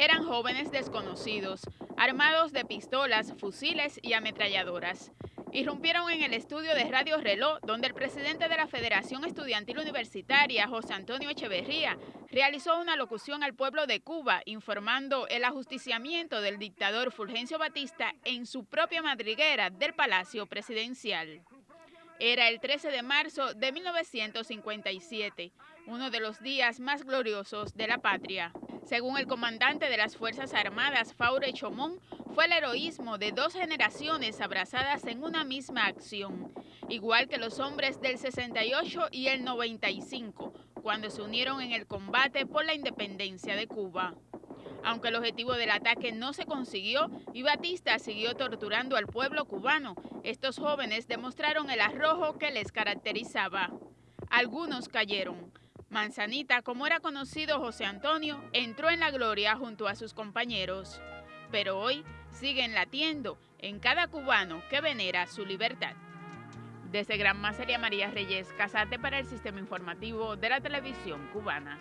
eran jóvenes desconocidos, armados de pistolas, fusiles y ametralladoras. Irrumpieron en el estudio de Radio Reloj, donde el presidente de la Federación Estudiantil Universitaria, José Antonio Echeverría, realizó una locución al pueblo de Cuba informando el ajusticiamiento del dictador Fulgencio Batista en su propia madriguera del Palacio Presidencial. Era el 13 de marzo de 1957, uno de los días más gloriosos de la patria. Según el comandante de las Fuerzas Armadas, Faure Chomón, fue el heroísmo de dos generaciones abrazadas en una misma acción, igual que los hombres del 68 y el 95, cuando se unieron en el combate por la independencia de Cuba. Aunque el objetivo del ataque no se consiguió y Batista siguió torturando al pueblo cubano, estos jóvenes demostraron el arrojo que les caracterizaba. Algunos cayeron. Manzanita, como era conocido José Antonio, entró en la gloria junto a sus compañeros. Pero hoy siguen latiendo en cada cubano que venera su libertad. Desde Gran María María Reyes, Casate para el Sistema Informativo de la Televisión Cubana.